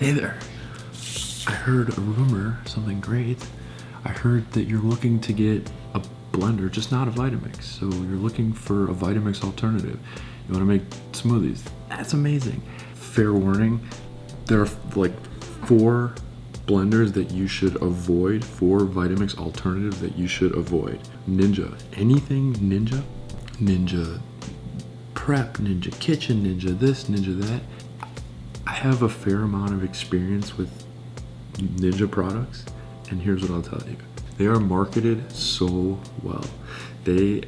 Hey there. I heard a rumor, something great. I heard that you're looking to get a blender, just not a Vitamix. So you're looking for a Vitamix alternative. You want to make smoothies. That's amazing. Fair warning, there are like four blenders that you should avoid, four Vitamix alternatives that you should avoid. Ninja, anything Ninja, Ninja Prep, Ninja Kitchen, Ninja this, Ninja that. I have a fair amount of experience with Ninja products, and here's what I'll tell you. They are marketed so well. They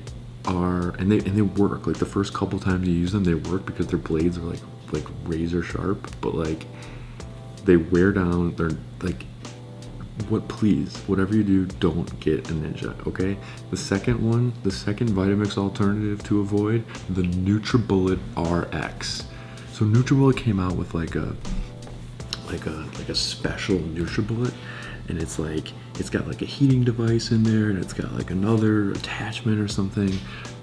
are, and they and they work. Like the first couple times you use them, they work because their blades are like like razor sharp, but like they wear down. They're like what please whatever you do don't get a ninja okay the second one the second vitamix alternative to avoid the nutribullet rx so nutribullet came out with like a like a like a special nutribullet and it's like it's got like a heating device in there and it's got like another attachment or something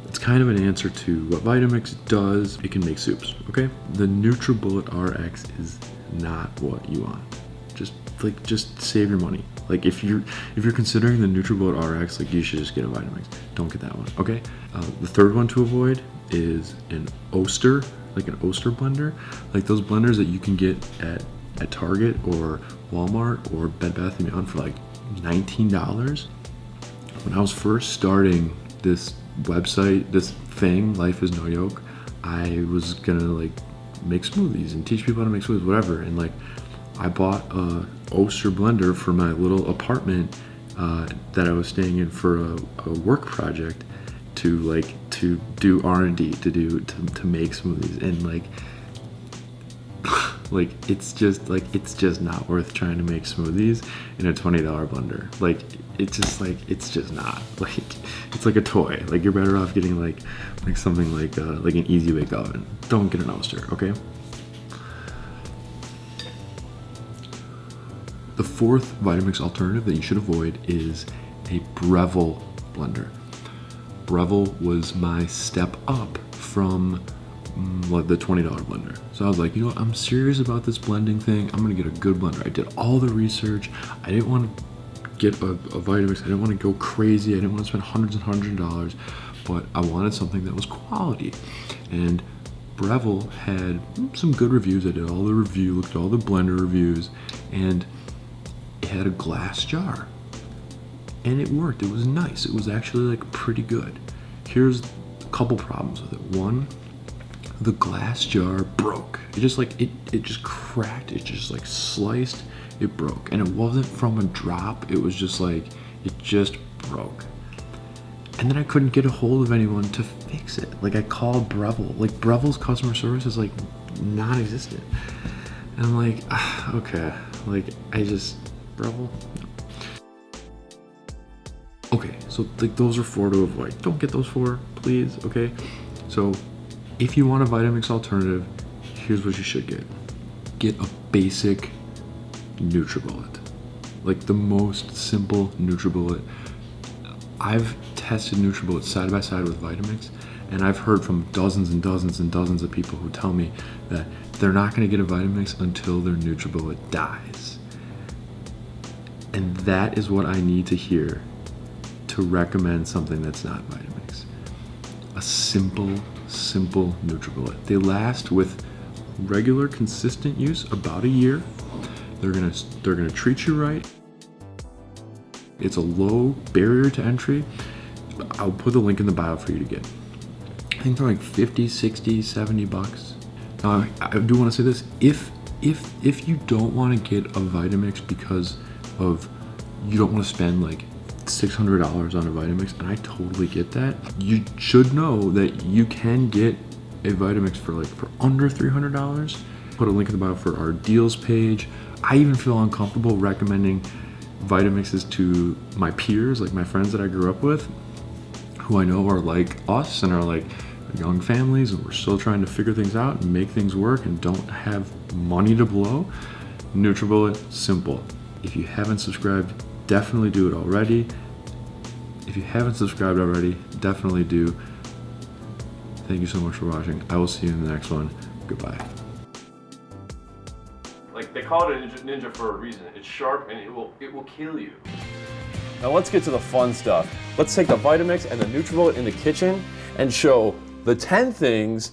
it's kind of an answer to what Vitamix does. It can make soups, okay? The NutriBullet RX is not what you want. Just like just save your money. Like if you're if you're considering the NutriBullet RX, like you should just get a Vitamix. Don't get that one, okay? Uh, the third one to avoid is an Oster, like an Oster blender, like those blenders that you can get at at Target or Walmart or Bed Bath & Beyond for like $19. When I was first starting this website, this thing, Life is No Yoke, I was gonna like make smoothies and teach people how to make smoothies, whatever. And like, I bought a Oster blender for my little apartment uh, that I was staying in for a, a work project to like to do R&D to do to, to make smoothies and like like it's just like it's just not worth trying to make smoothies in a $20 blender. Like it's just like it's just not. Like it's like a toy. Like you're better off getting like like something like uh, like an easy bake oven. Don't get an oster okay? The fourth vitamix alternative that you should avoid is a breville blender breville was my step up from mm, the $20 blender. So I was like, you know what, I'm serious about this blending thing. I'm gonna get a good blender. I did all the research. I didn't want to get a, a Vitamix. I didn't want to go crazy. I didn't want to spend hundreds and hundreds of dollars, but I wanted something that was quality. And Breville had some good reviews. I did all the review, looked at all the blender reviews, and it had a glass jar. And it worked. It was nice. It was actually like pretty good. Here's a couple problems with it. One, the glass jar broke. It just like it it just cracked. It just like sliced. It broke, and it wasn't from a drop. It was just like it just broke. And then I couldn't get a hold of anyone to fix it. Like I called Breville. Like Breville's customer service is like non-existent. And I'm like, ah, okay. Like I just Breville. So like those are four to avoid. Don't get those four, please. Okay, so if you want a Vitamix alternative, here's what you should get. Get a basic NutriBullet. Like the most simple NutriBullet. I've tested NutriBullet side by side with Vitamix, and I've heard from dozens and dozens and dozens of people who tell me that they're not gonna get a Vitamix until their NutriBullet dies. And that is what I need to hear to recommend something that's not Vitamix. A simple, simple NutriBullet. They last with regular, consistent use about a year. They're gonna they're gonna treat you right. It's a low barrier to entry. I'll put the link in the bio for you to get. I think they're like 50, 60, 70 bucks. Now, I, I do want to say this. If if if you don't want to get a Vitamix because of you don't want to spend like $600 on a Vitamix, and I totally get that. You should know that you can get a Vitamix for like for under $300. Put a link in the bio for our deals page. I even feel uncomfortable recommending Vitamixes to my peers, like my friends that I grew up with, who I know are like us and are like young families and we're still trying to figure things out and make things work and don't have money to blow. NutriBullet, simple. If you haven't subscribed, definitely do it already. If you haven't subscribed already, definitely do. Thank you so much for watching. I will see you in the next one. Goodbye. Like they call it a ninja, ninja for a reason. It's sharp and it will it will kill you. Now let's get to the fun stuff. Let's take the Vitamix and the NutriBullet in the kitchen and show the 10 things